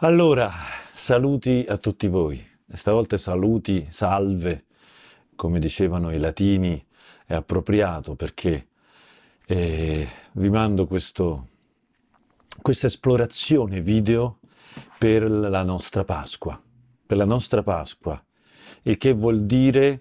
Allora, saluti a tutti voi. Stavolta saluti, salve, come dicevano i latini, è appropriato perché eh, vi mando questo, questa esplorazione video per la nostra Pasqua, per la nostra Pasqua, il che vuol dire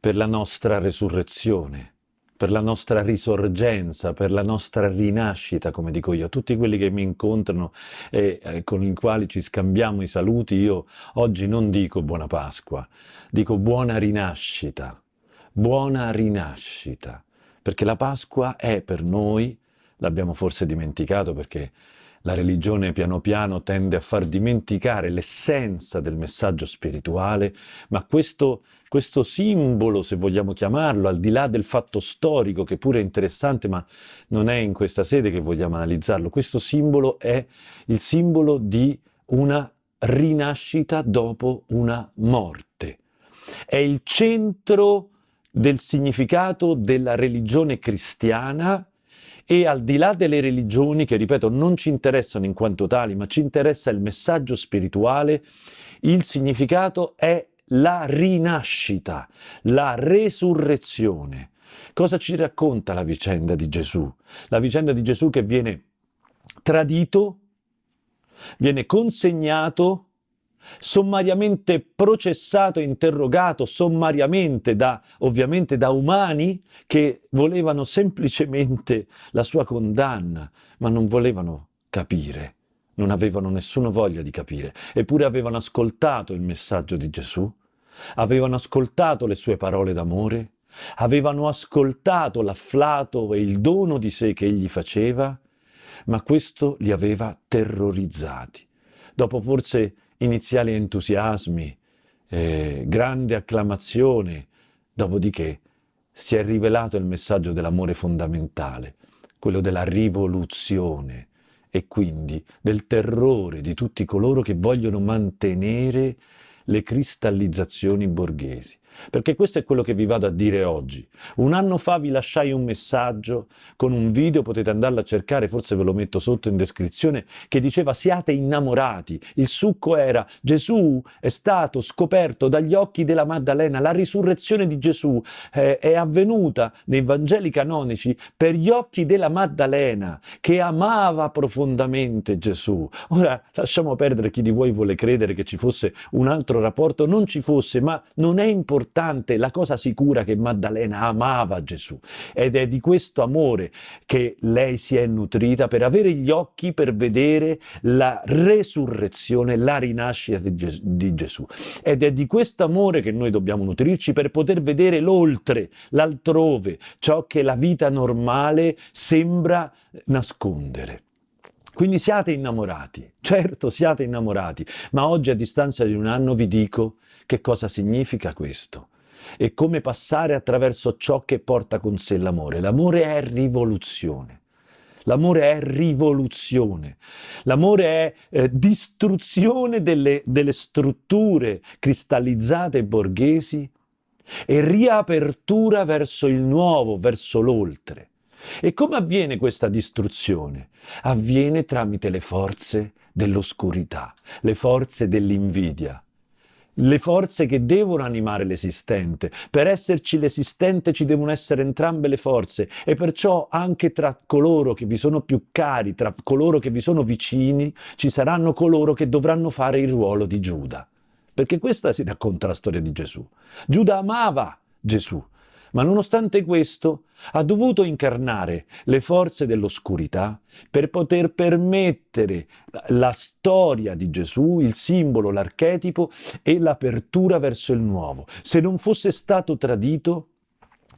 per la nostra resurrezione per la nostra risorgenza, per la nostra rinascita, come dico io. Tutti quelli che mi incontrano e eh, con i quali ci scambiamo i saluti, io oggi non dico buona Pasqua, dico buona rinascita, buona rinascita, perché la Pasqua è per noi, l'abbiamo forse dimenticato perché la religione piano piano tende a far dimenticare l'essenza del messaggio spirituale, ma questo, questo, simbolo, se vogliamo chiamarlo, al di là del fatto storico, che pure è interessante, ma non è in questa sede che vogliamo analizzarlo, questo simbolo è il simbolo di una rinascita dopo una morte. È il centro del significato della religione cristiana e al di là delle religioni, che ripeto non ci interessano in quanto tali, ma ci interessa il messaggio spirituale, il significato è la rinascita, la resurrezione. Cosa ci racconta la vicenda di Gesù? La vicenda di Gesù che viene tradito, viene consegnato sommariamente processato e interrogato sommariamente da, ovviamente da umani che volevano semplicemente la sua condanna, ma non volevano capire, non avevano nessuna voglia di capire, eppure avevano ascoltato il messaggio di Gesù, avevano ascoltato le sue parole d'amore, avevano ascoltato l'afflato e il dono di sé che egli faceva, ma questo li aveva terrorizzati. Dopo forse iniziali entusiasmi, eh, grande acclamazione, dopodiché si è rivelato il messaggio dell'amore fondamentale, quello della rivoluzione e quindi del terrore di tutti coloro che vogliono mantenere le cristallizzazioni borghesi. Perché questo è quello che vi vado a dire oggi. Un anno fa vi lasciai un messaggio con un video, potete andarlo a cercare, forse ve lo metto sotto in descrizione, che diceva siate innamorati. Il succo era Gesù è stato scoperto dagli occhi della Maddalena, la risurrezione di Gesù eh, è avvenuta nei Vangeli canonici per gli occhi della Maddalena che amava profondamente Gesù. Ora lasciamo perdere chi di voi vuole credere che ci fosse un altro rapporto, non ci fosse, ma non è importante importante, la cosa sicura che Maddalena amava Gesù ed è di questo amore che lei si è nutrita per avere gli occhi per vedere la resurrezione, la rinascita di, Ges di Gesù. Ed è di questo amore che noi dobbiamo nutrirci per poter vedere l'oltre, l'altrove, ciò che la vita normale sembra nascondere. Quindi siate innamorati, certo siate innamorati, ma oggi a distanza di un anno vi dico che cosa significa questo e come passare attraverso ciò che porta con sé l'amore. L'amore è rivoluzione. L'amore è rivoluzione, l'amore è eh, distruzione delle, delle strutture cristallizzate borghesi e riapertura verso il nuovo, verso l'oltre. E come avviene questa distruzione? Avviene tramite le forze dell'oscurità, le forze dell'invidia, le forze che devono animare l'esistente. Per esserci l'esistente ci devono essere entrambe le forze e perciò anche tra coloro che vi sono più cari, tra coloro che vi sono vicini, ci saranno coloro che dovranno fare il ruolo di Giuda. Perché questa si racconta la storia di Gesù. Giuda amava Gesù, ma nonostante questo ha dovuto incarnare le forze dell'oscurità per poter permettere la storia di Gesù, il simbolo, l'archetipo e l'apertura verso il nuovo. Se non fosse stato tradito,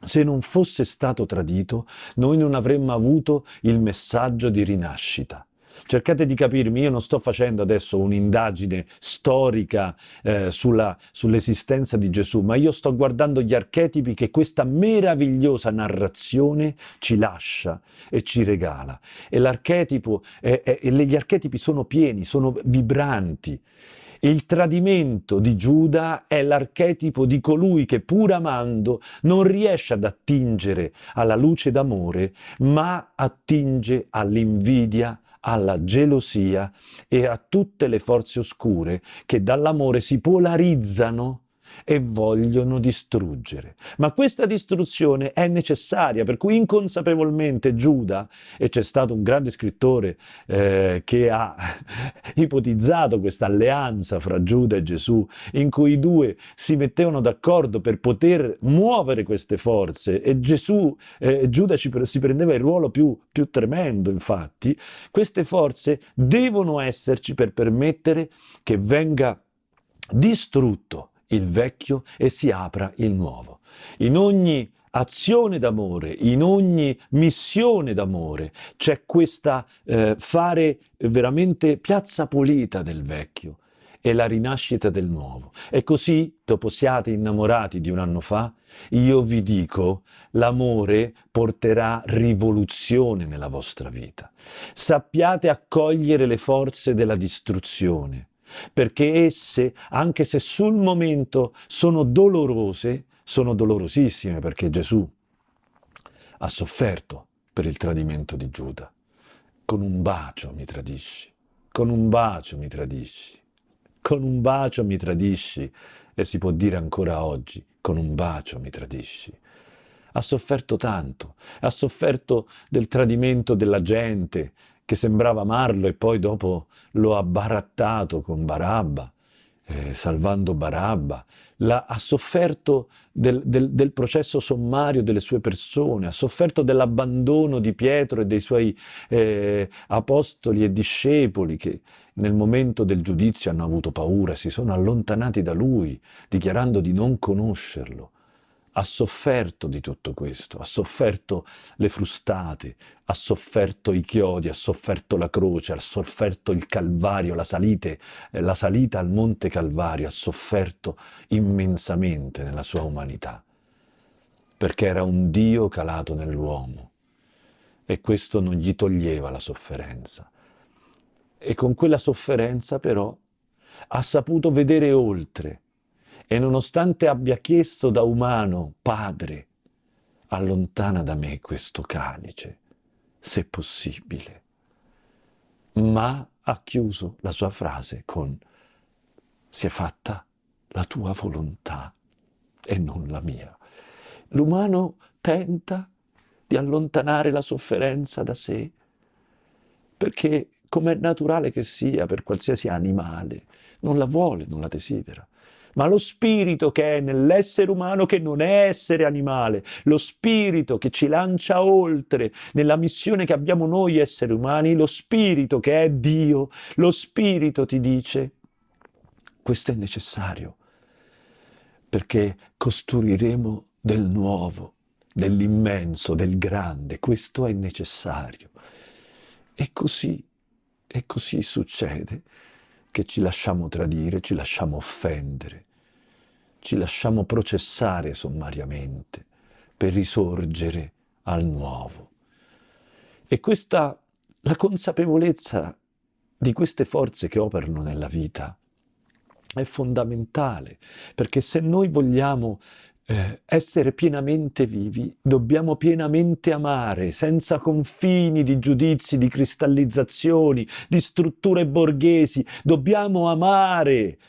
se non fosse stato tradito, noi non avremmo avuto il messaggio di rinascita. Cercate di capirmi, io non sto facendo adesso un'indagine storica eh, sull'esistenza di Gesù, ma io sto guardando gli archetipi che questa meravigliosa narrazione ci lascia e ci regala. E eh, eh, gli archetipi sono pieni, sono vibranti. Il tradimento di Giuda è l'archetipo di colui che pur amando non riesce ad attingere alla luce d'amore, ma attinge all'invidia, alla gelosia e a tutte le forze oscure che dall'amore si polarizzano e vogliono distruggere. Ma questa distruzione è necessaria, per cui inconsapevolmente Giuda, e c'è stato un grande scrittore eh, che ha ipotizzato questa alleanza fra Giuda e Gesù, in cui i due si mettevano d'accordo per poter muovere queste forze e Gesù, eh, Giuda ci, si prendeva il ruolo più, più tremendo, infatti, queste forze devono esserci per permettere che venga distrutto il vecchio e si apra il nuovo. In ogni azione d'amore, in ogni missione d'amore c'è questa eh, fare veramente piazza pulita del vecchio e la rinascita del nuovo. E così, dopo siate innamorati di un anno fa, io vi dico, l'amore porterà rivoluzione nella vostra vita. Sappiate accogliere le forze della distruzione, perché esse, anche se sul momento sono dolorose, sono dolorosissime perché Gesù ha sofferto per il tradimento di Giuda. Con un bacio mi tradisci, con un bacio mi tradisci, con un bacio mi tradisci e si può dire ancora oggi, con un bacio mi tradisci. Ha sofferto tanto, ha sofferto del tradimento della gente, che sembrava amarlo e poi dopo lo ha barattato con Barabba, eh, salvando Barabba, la, ha sofferto del, del, del, processo sommario delle sue persone, ha sofferto dell'abbandono di Pietro e dei suoi eh, apostoli e discepoli che nel momento del giudizio hanno avuto paura, si sono allontanati da lui, dichiarando di non conoscerlo ha sofferto di tutto questo, ha sofferto le frustate, ha sofferto i chiodi, ha sofferto la croce, ha sofferto il Calvario, la, salite, eh, la salita al Monte Calvario, ha sofferto immensamente nella sua umanità, perché era un Dio calato nell'uomo e questo non gli toglieva la sofferenza. E con quella sofferenza però ha saputo vedere oltre, e nonostante abbia chiesto da umano, Padre, allontana da me questo calice, se possibile. Ma ha chiuso la sua frase con sia fatta la tua volontà e non la mia. L'umano tenta di allontanare la sofferenza da sé, perché come è naturale che sia per qualsiasi animale, non la vuole, non la desidera ma lo spirito che è nell'essere umano che non è essere animale, lo spirito che ci lancia oltre nella missione che abbiamo noi esseri umani, lo spirito che è Dio, lo spirito ti dice questo è necessario perché costruiremo del nuovo, dell'immenso, del grande, questo è necessario. E così, e così succede che ci lasciamo tradire, ci lasciamo offendere, ci lasciamo processare sommariamente per risorgere al nuovo. E questa, la consapevolezza di queste forze che operano nella vita è fondamentale, perché se noi vogliamo eh, essere pienamente vivi, dobbiamo pienamente amare, senza confini di giudizi, di cristallizzazioni, di strutture borghesi. Dobbiamo amare.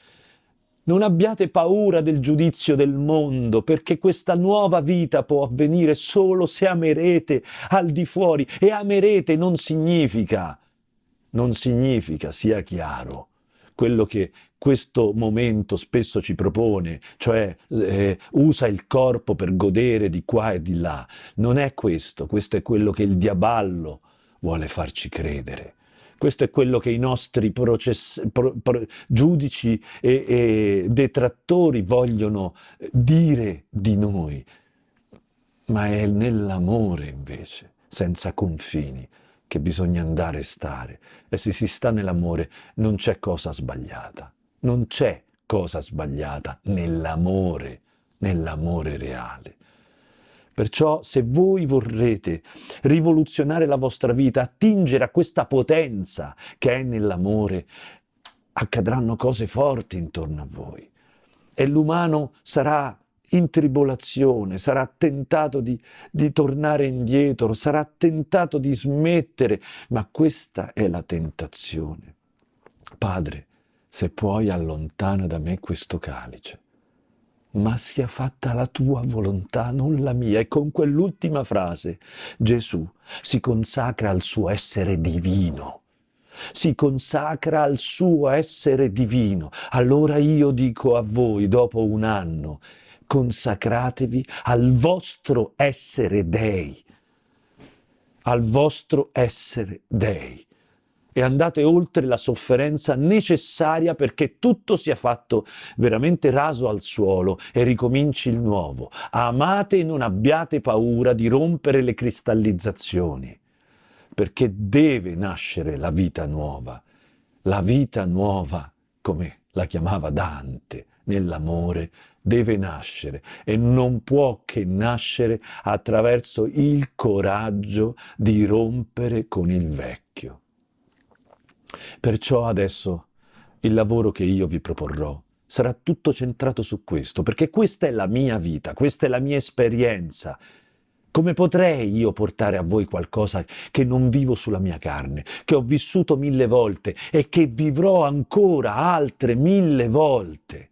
Non abbiate paura del giudizio del mondo, perché questa nuova vita può avvenire solo se amerete al di fuori. E amerete non significa, non significa, sia chiaro, quello che questo momento spesso ci propone, cioè eh, usa il corpo per godere di qua e di là. Non è questo, questo è quello che il diaballo vuole farci credere. Questo è quello che i nostri process, pro, pro, giudici e, e detrattori vogliono dire di noi, ma è nell'amore invece, senza confini, che bisogna andare e stare. E se si sta nell'amore non c'è cosa sbagliata. Non c'è cosa sbagliata nell'amore, nell'amore reale. Perciò se voi vorrete rivoluzionare la vostra vita, attingere a questa potenza che è nell'amore, accadranno cose forti intorno a voi. E l'umano sarà in tribolazione, sarà tentato di, di tornare indietro, sarà tentato di smettere, ma questa è la tentazione. Padre, se puoi allontana da me questo calice, ma sia fatta la tua volontà, non la mia. E con quell'ultima frase Gesù si consacra al suo essere divino, si consacra al suo essere divino. Allora io dico a voi, dopo un anno, consacratevi al vostro essere dei, al vostro essere dei e andate oltre la sofferenza necessaria perché tutto sia fatto veramente raso al suolo e ricominci il nuovo. Amate e non abbiate paura di rompere le cristallizzazioni, perché deve nascere la vita nuova. La vita nuova, come la chiamava Dante, nell'amore, deve nascere e non può che nascere attraverso il coraggio di rompere con il vecchio. Perciò adesso il lavoro che io vi proporrò sarà tutto centrato su questo, perché questa è la mia vita, questa è la mia esperienza. Come potrei io portare a voi qualcosa che non vivo sulla mia carne, che ho vissuto mille volte e che vivrò ancora altre mille volte?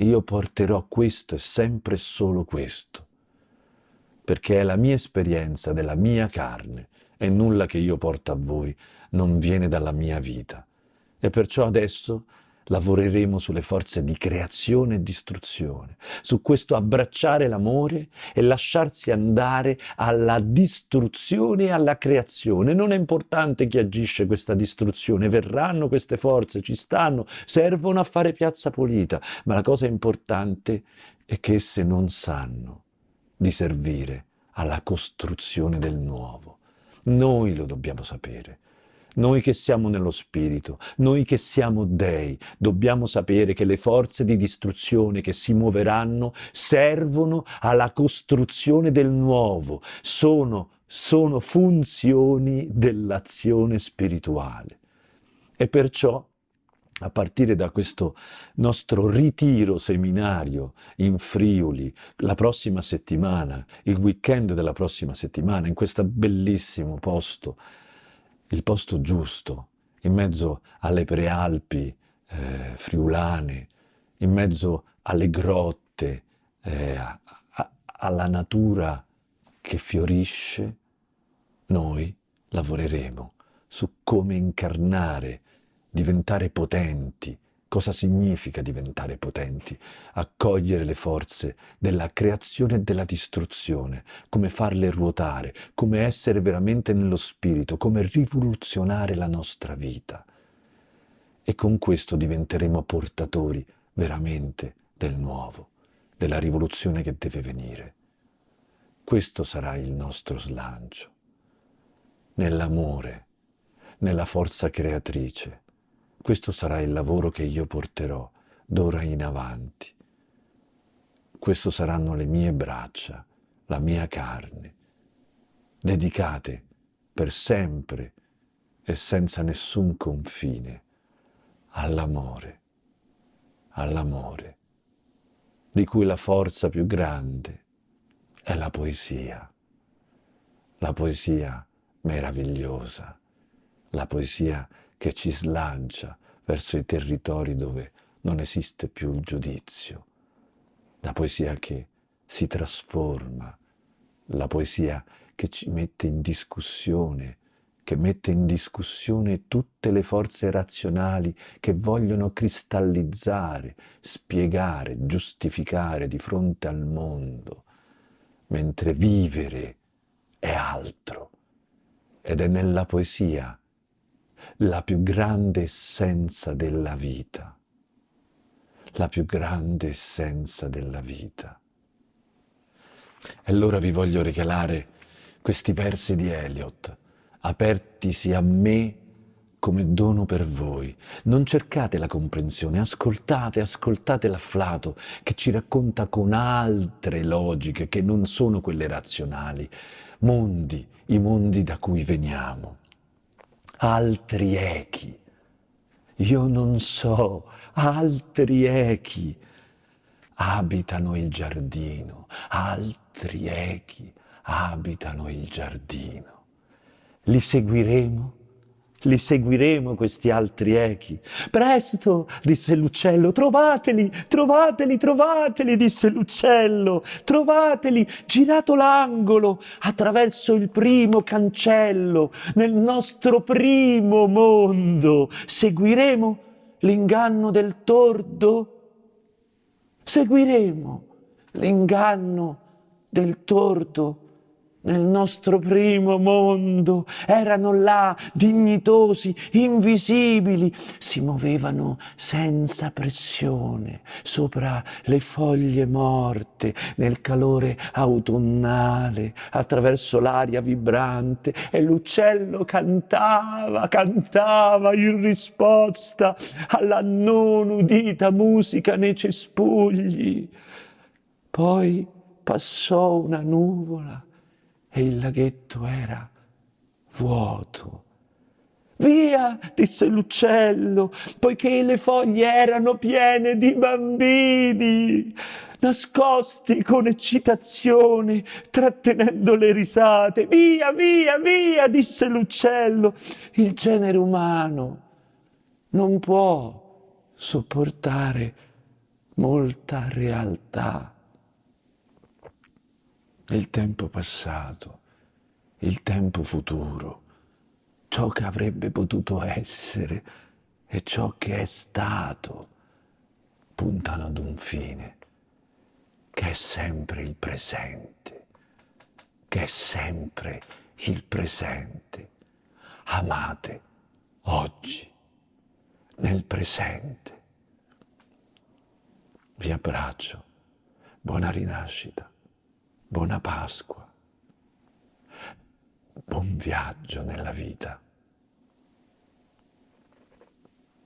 Io porterò questo e sempre solo questo, perché è la mia esperienza della mia carne e nulla che io porto a voi non viene dalla mia vita. E perciò adesso lavoreremo sulle forze di creazione e distruzione, su questo abbracciare l'amore e lasciarsi andare alla distruzione e alla creazione. Non è importante chi agisce questa distruzione, verranno queste forze, ci stanno, servono a fare piazza pulita, ma la cosa importante è che esse non sanno di servire alla costruzione del nuovo. Noi lo dobbiamo sapere. Noi che siamo nello Spirito, noi che siamo dei, dobbiamo sapere che le forze di distruzione che si muoveranno servono alla costruzione del nuovo, sono, sono funzioni dell'azione spirituale. E perciò a partire da questo nostro ritiro seminario in Friuli la prossima settimana, il weekend della prossima settimana, in questo bellissimo posto, il posto giusto, in mezzo alle prealpi eh, friulane, in mezzo alle grotte, eh, a, a, alla natura che fiorisce, noi lavoreremo su come incarnare diventare potenti. Cosa significa diventare potenti? Accogliere le forze della creazione e della distruzione, come farle ruotare, come essere veramente nello spirito, come rivoluzionare la nostra vita. E con questo diventeremo portatori veramente del nuovo, della rivoluzione che deve venire. Questo sarà il nostro slancio, nell'amore, nella forza creatrice, questo sarà il lavoro che io porterò d'ora in avanti. Questo saranno le mie braccia, la mia carne, dedicate per sempre e senza nessun confine all'amore, all'amore, di cui la forza più grande è la poesia, la poesia meravigliosa, la poesia che ci slancia verso i territori dove non esiste più il giudizio, la poesia che si trasforma, la poesia che ci mette in discussione, che mette in discussione tutte le forze razionali che vogliono cristallizzare, spiegare, giustificare di fronte al mondo, mentre vivere è altro. Ed è nella poesia la più grande essenza della vita, la più grande essenza della vita. E allora vi voglio regalare questi versi di Eliot, apertisi a me come dono per voi. Non cercate la comprensione, ascoltate, ascoltate l'afflato che ci racconta con altre logiche che non sono quelle razionali, mondi, i mondi da cui veniamo altri echi. Io non so, altri echi, abitano il giardino, altri echi abitano il giardino. Li seguiremo li seguiremo questi altri echi. Presto, disse l'uccello, trovateli, trovateli, trovateli, disse l'uccello, trovateli, girato l'angolo, attraverso il primo cancello, nel nostro primo mondo. Seguiremo l'inganno del tordo? Seguiremo l'inganno del tordo? Nel nostro primo mondo, erano là, dignitosi, invisibili, si muovevano senza pressione sopra le foglie morte, nel calore autunnale, attraverso l'aria vibrante, e l'uccello cantava, cantava in risposta alla non udita musica nei cespugli. Poi passò una nuvola, e il laghetto era vuoto. Via, disse l'uccello, poiché le foglie erano piene di bambini, nascosti con eccitazione, trattenendo le risate. Via, via, via, disse l'uccello. Il genere umano non può sopportare molta realtà il tempo passato, il tempo futuro, ciò che avrebbe potuto essere e ciò che è stato, puntano ad un fine, che è sempre il presente, che è sempre il presente. Amate oggi, nel presente. Vi abbraccio. Buona rinascita. Buona Pasqua, buon viaggio nella vita.